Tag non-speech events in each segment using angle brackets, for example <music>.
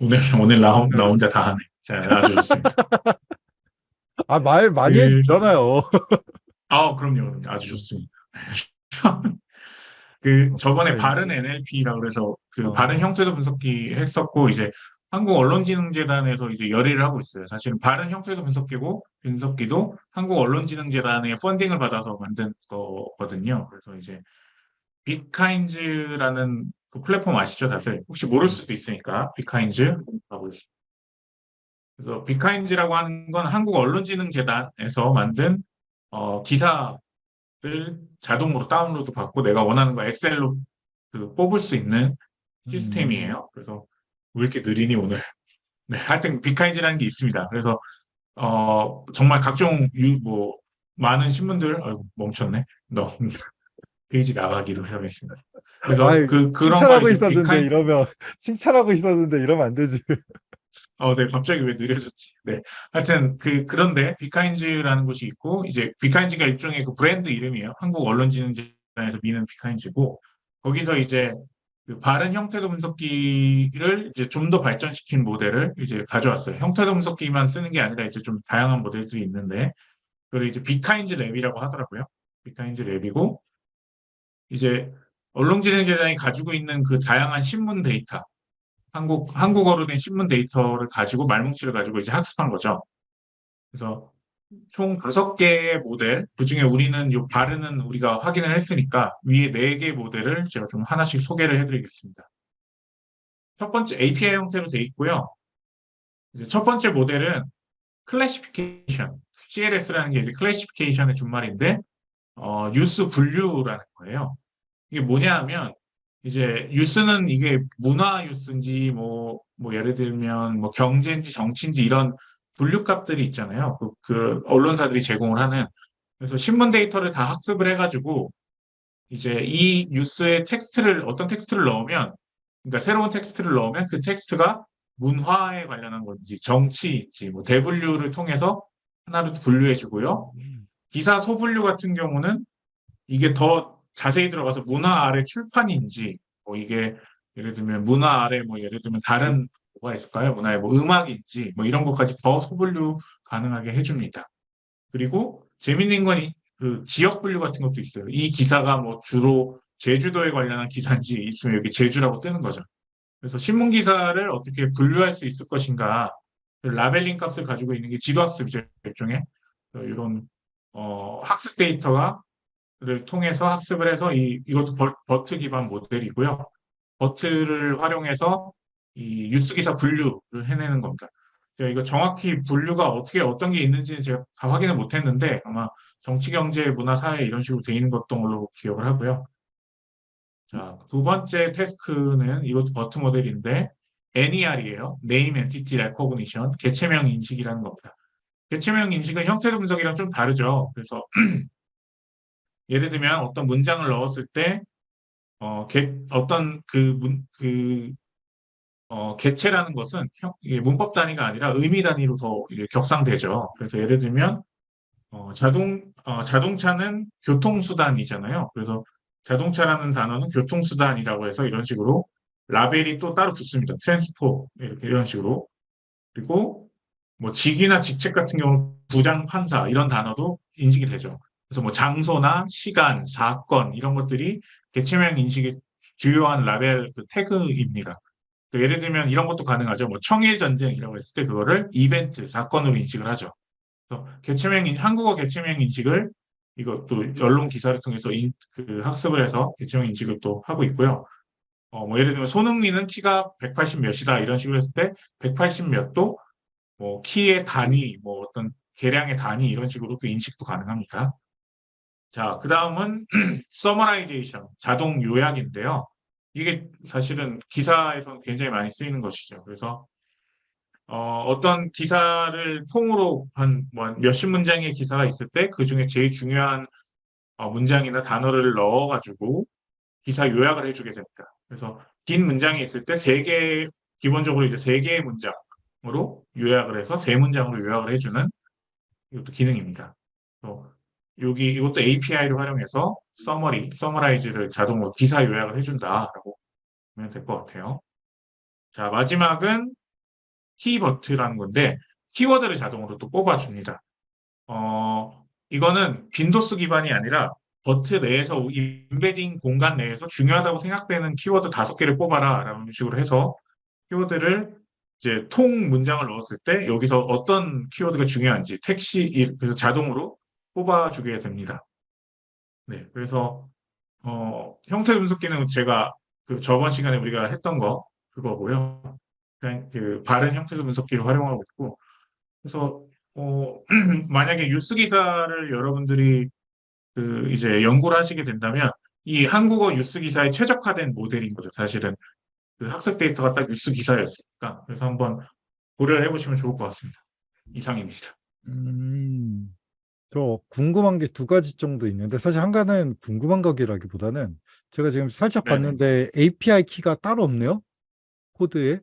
오늘 <laughs> 오늘 나, 혼- 나 네. 혼자 다 하네. 자, 아주 좋습니다. 아, 말 많이 그- 해주잖아요. <laughs> 아, 그럼요, 그럼요. 아주 좋습니다. <laughs> 그 저번에 네. 바른 NLP라고 그래서 그 어. 바른 형태도 분석기 했었고 이제 한국 언론지능재단에서 이제 열의를 하고 있어요. 사실은 바른 형태도 분석기고 분석기도 한국 언론지능재단의 펀딩을 받아서 만든 거거든요. 그래서 이제 빅카인즈라는 그 플랫폼 아시죠, 다들? 혹시 모를 수도 있으니까 빅카인즈 하고 있습니다. 그래서 빅카인즈라고 하는 건 한국 언론지능재단에서 만든 어, 기사를 자동으로 다운로드 받고 내가 원하는 거 엑셀로 그 뽑을 수 있는 시스템이에요. 그래서 왜 이렇게 느리니 오늘? <laughs> 네, 하여튼 빅카인즈라는 게 있습니다. 그래서 어, 정말 각종 유, 뭐 많은 신문들 아이고, 멈췄네. 너 <laughs> 페이지 나가기로 하겠습니다. 그래서 아이, 그 그런 칭찬하고 있었는데 BIGKin- 이러면 <laughs> 칭찬하고 있었는데 이러면 안 되지. 어, 네, 갑자기 왜 느려졌지? 네. 하여튼, 그, 그런데, BIGKinds라는 곳이 있고, 이제, BIGKinds가 일종의 그 브랜드 이름이에요. 한국 언론진흥재단에서 미는 BIGKinds고, 거기서 이제, 그 바른 형태소 분석기를 이제 좀 더 발전시킨 모델을 이제 가져왔어요. 형태소 분석기만 쓰는 게 아니라 이제 좀 다양한 모델들이 있는데, 그걸 이제 BIGKinds Lab이라고 하더라고요. BIGKinds Lab이고, 이제, 언론진흥재단이 가지고 있는 그 다양한 신문 데이터, 한국, 한국어로 된 신문 데이터를 가지고 말뭉치를 가지고 이제 학습한 거죠. 그래서 총 다섯 개의 모델, 그 중에 우리는 요 바른은 우리가 확인을 했으니까 위에 네 개의 모델을 제가 좀 하나씩 소개를 해드리겠습니다. 첫 번째 API 형태로 돼 있고요. 첫 번째 모델은 클래시피케이션, CLS라는 게 이제 클래시피케이션의 준말인데, 어, 뉴스 분류라는 거예요. 이게 뭐냐 하면, 이제 뉴스는 이게 문화 뉴스인지 뭐, 뭐 예를 들면 뭐 경제인지 정치인지 이런 분류값들이 있잖아요. 그, 그 언론사들이 제공을 하는. 그래서 신문 데이터를 다 학습을 해가지고 이제 이 뉴스에 텍스트를 어떤 텍스트를 넣으면 그러니까 새로운 텍스트를 넣으면 그 텍스트가 문화에 관련한 건지 정치인지 뭐 대분류를 통해서 하나로 분류해 주고요. 기사 소분류 같은 경우는 이게 더 자세히 들어가서 문화 아래 출판인지 뭐 이게 예를 들면 문화 아래 뭐 예를 들면 다른 뭐가 있을까요? 문화의 뭐 음악인지 뭐 이런 것까지 더 소분류 가능하게 해줍니다. 그리고 재밌는 건 그 지역 분류 같은 것도 있어요. 이 기사가 뭐 주로 제주도에 관련한 기사인지 있으면 여기 제주라고 뜨는 거죠. 그래서 신문 기사를 어떻게 분류할 수 있을 것인가 그 labeling 값을 가지고 있는 게 지도학습이죠 일종의 이런 어, 학습 데이터가 를 통해서 학습을 해서 이, 이것도 버, BERT 기반 모델이고요. BERT를 활용해서 이 뉴스 기사 분류를 해내는 겁니다. 제가 이거 정확히 분류가 어떻게 어떤 게 있는지는 제가 다 확인을 못했는데 아마 정치, 경제, 문화, 사회 이런 식으로 돼 있는 것던 걸로 기억을 하고요. 자, 두 번째 태스크는 이것도 버트 모델인데 NER이에요. Name Entity Recognition, 개체명 인식이라는 겁니다. 개체명 인식은 형태도 분석이랑 좀 다르죠. 그래서 <clears throat> 예를 들면 어떤 문장을 넣었을 때 어, 개, 어떤 그 문, 그 어, 개체라는 것은 형, 문법 단위가 아니라 의미 단위로 더 격상되죠. 그래서 예를 들면 어, 자동 어, 자동차는 교통수단이잖아요. 그래서 자동차라는 단어는 교통수단이라고 해서 이런 식으로 라벨이 또 따로 붙습니다. transpo 이렇게 이런 식으로 그리고 뭐 직위나 직책 같은 경우 부장 판사 이런 단어도 인식이 되죠. 그래서 뭐 장소나 시간, 사건 이런 것들이 개체명 인식의 주요한 라벨 그 태그입니다. 또 예를 들면 이런 것도 가능하죠. 뭐 청일 전쟁이라고 했을 때 그거를 이벤트 사건으로 인식을 하죠. 그래서 개체명 인- 한국어 개체명 인식을 이것도 언론 기사를 통해서 인, 그 학습을 해서 개체명 인식을 또 하고 있고요. 어, 뭐 예를 들면 손흥민은 키가 180 몇이다 이런 식으로 했을 때 180 몇도 뭐 키의 단위, 뭐 어떤 계량의 단위 이런 식으로 또 인식도 가능합니다. 자, 그 다음은 summarization, 자동 요약인데요. 이게 사실은 기사에서 굉장히 많이 쓰이는 것이죠. 그래서 어, 떤 기사를 통으로 한 뭐 몇십 문장의 기사가 있을 때 그 중에 제일 중요한 어, 문장이나 단어를 넣어가지고 기사 요약을 해주게 됩니다. 그래서 긴 문장이 있을 때 세 개, 기본적으로 이제 세 개의 문장 으로 요약을 해서 세 문장으로 요약을 해주는 이것도 기능입니다. 또 여기 이것도 API를 활용해서 summary, summarize를 자동으로 기사 요약을 해준다라고 보면 될 것 같아요. 자, 마지막은 KeyBERT라는 건데 키워드를 자동으로 또 뽑아줍니다. 어, 이거는 빈도수 기반이 아니라 버트 내에서 인베딩 공간 내에서 중요하다고 생각되는 키워드 다섯 개를 뽑아라 라는 식으로 해서 키워드를 이제 통 문장을 넣었을 때 여기서 어떤 키워드가 중요한지 택시 이- 그래서 자동으로 뽑아주게 됩니다. 네, 그래서 어, 형태 분석기는 제가 그 저번 시간에 우리가 했던 거 그거고요. 그 바른 형태 분석기를 활용하고 있고 그래서 어, <clears throat> 만약에 뉴스 기사를 여러분들이 그 이제 연구를 하시게 된다면 이 한국어 뉴스 기사에 최적화된 모델인 거죠. 사실은 그 학습 데이터가 딱 뉴스 기사였으니까 그래서 한번 고려를 해보시면 좋을 것 같습니다. 이상입니다. 음, 저 궁금한 게 두 가지 정도 있는데 사실 한 가지는 궁금한 거기라기보다는 제가 지금 살짝 네네. 봤는데 API 키가 따로 없네요. 코드에.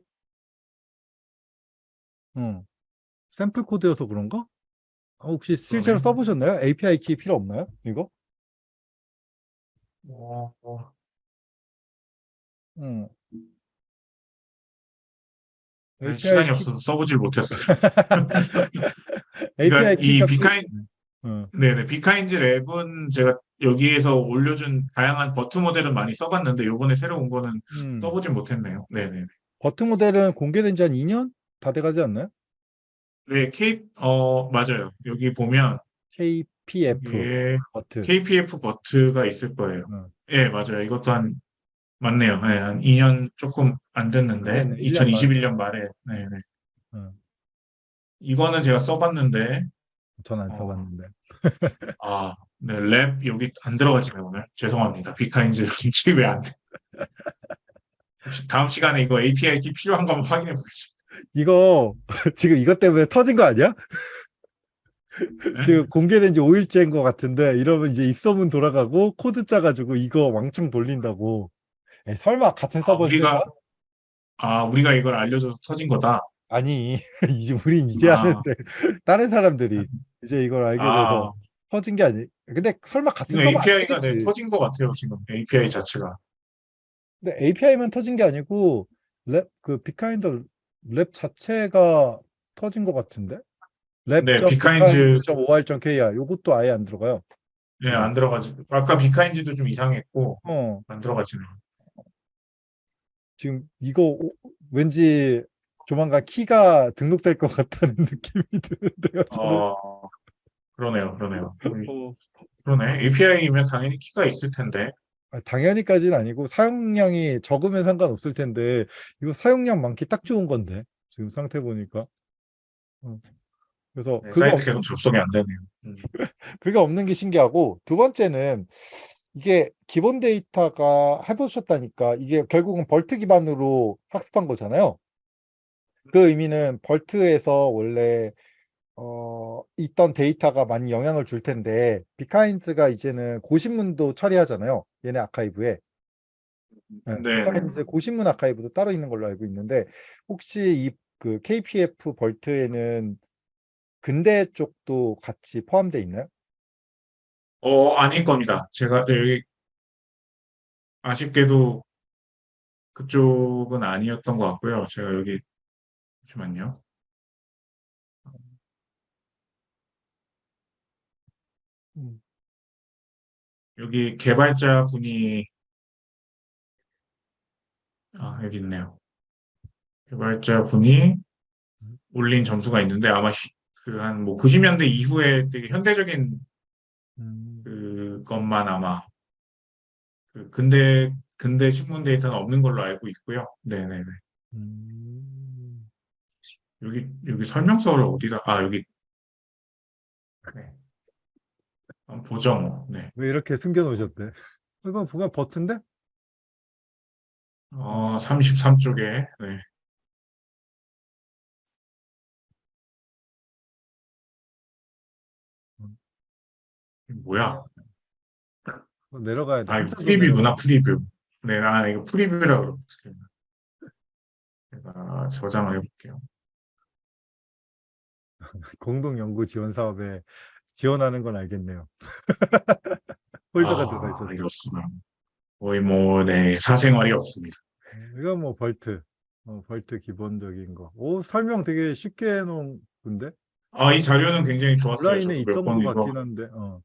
어. 샘플 코드여서 그런가? 아, 혹시 실제로. 써보셨나요? API 키 필요 없나요? 이거? 어, 어, 응. 네, 시간이 키- 없어서 써보질 못했어요. <laughs> API 그러니까 이 BIGKin 어. 네네 BIGKinds Lab은 제가 여기에서 올려준 다양한 BERT 모델은 많이 써봤는데 요번에 새로 온 거는 음. 써보진 못했네요. 네네. BERT 모델은 공개된 지 한 2년 다 돼가지 않나요? 네, K 어 맞아요. 여기 보면 KPF 이게 BERT. KPF BERT가 있을 거예요. 어. 예, 맞아요. 이것도 한 맞네요. 네, 한 2년 조금 안 됐는데 네네, 1년 2021년 말에 네, 네. 어. 이거는 제가 써봤는데 전안 어. 써봤는데. <laughs> 아, 네, Lab 여기 안 들어가지네 오늘. 죄송합니다. BIGKinds 인식이 왜안 돼? 다음 시간에 이거 API 키 필요한 거 한번 확인해 보겠습니다. 이거 <laughs> 지금 이것 때문에 터진 거 아니야? 네. 지금 공개된 지 5일째인 것 같은데 이러면 이제 입소문 돌아가고 코드 짜가지고 이거 왕창 돌린다고. 에이, 설마 같은 아, 서버 우리가? 아, 우리가 이걸 알려줘서 터진 거다. 아니 <laughs> 이제 우린 이제 아. 하는데 다른 사람들이 이제 이걸 알게 돼서 아, 터진 게 아니. 근데 설마 같은 서버 안 API가 네. 터진 것 같아요 지금 API 자체가. 근데 API만 터진 게 아니고 lab 그 빅카인즈 lab 자체가 터진 것 같은데. 네, 빅카인즈- lab.bigkinds.or.kr 요것도 아예 안 들어가요. 네, 안 들어가지. 아까 빅카인즈도 좀 이상했고 어, 안 들어가지네. 지금 이거 오- 왠지 조만간 키가 등록될 것 같다는 <laughs> 느낌이 드는데요. 저는. 어, 그러네요, 그러네요. 어, 그러네. API면 당연히 키가 있을 텐데. 아, 당연히까지는 아니고 사용량이 적으면 상관없을 텐데 이거 사용량 많기 딱 좋은 건데 지금 상태 보니까. 어. 그래서 네, 그거 사이트 없- 계속 접속이 안 되네요. 음. <laughs> 그게 없는 게 신기하고 두 번째는 이게 기본 데이터가 해보셨다니까 이게 결국은 벌트 기반으로 학습한 거잖아요. 그 의미는 벌트에서 원래 어, 있던 데이터가 많이 영향을 줄 텐데 비카인즈가 이제는 고신문도 처리하잖아요. 얘네 아카이브에. 네, 네, 비카인즈 고신문 아카이브도 따로 있는 걸로 알고 있는데 혹시 이 그 KPF 벌트에는 근대 쪽도 같이 포함되어 있나요? 어, 아닐 겁니다. 제가 네, 여기 아쉽게도 그쪽은 아니었던 것 같고요. 제가 여기 잠시만요. 음. 여기 개발자 분이 아, 여기 있네요. 개발자 분이 올린 점수가 있는데 아마 그 한 뭐 90년대 이후에 되게 현대적인 음. 그것만 아마 그 근대 근대 신문 데이터는 없는 걸로 알고 있고요. 네네네. 음. 여기 여기 설명서를 어디다 아 여기 네. 보죠 뭐. 네. 왜 이렇게 숨겨놓으셨대? 이거 보면 버튼데? 어 33쪽에 네. 뭐야? 어, 내려가야 돼. 아 이거 프리뷰구나. 프리뷰. 네, 아 이거 프리뷰라고 그러거든요. 제가 저장을 해볼게요. <laughs> 공동 연구 지원 사업에 지원하는 건 알겠네요. <laughs> 폴더가 아, 들어가 있어서. 이렇습니다. 거의 뭐, 네, 사생활이 없습니다. 이건 뭐 BERT. 어, BERT 기본적인 거. 오, 설명 되게 쉽게 해놓은 건데? 아, 이 자료는 굉장히 좋았어요. 온라인에 있던 번것 이거. 같긴 한데, 어,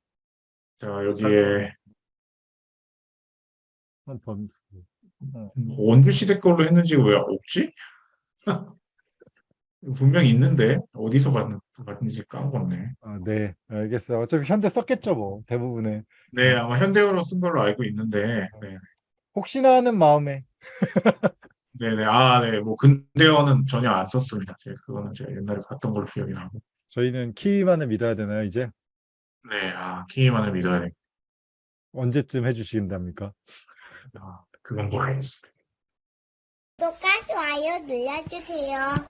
자, 설명. 여기에 한 번. 원규 시대 걸로 했는지 왜 없지? <laughs> 분명 있는데 어디서 갔는지 까먹었네. 아, 네, 알겠어요. 어차피 현대 썼겠죠, 뭐, 대부분의. 네, 아마 현대어로 쓴 걸로 알고 있는데, 네, 혹시나 하는 마음에. <laughs> 네, 네, 아, 네, 뭐 근대어는 전혀 안 썼습니다. 그거는 제가 옛날에 봤던 걸로 기억이 나고. 저희는 키만을 믿어야 되나요, 이제? 네, 아, 키만을 믿어야 돼. 언제쯤 해주신답니까? 아, 그건 모르겠습니다. 구독과 좋아요 눌러주세요.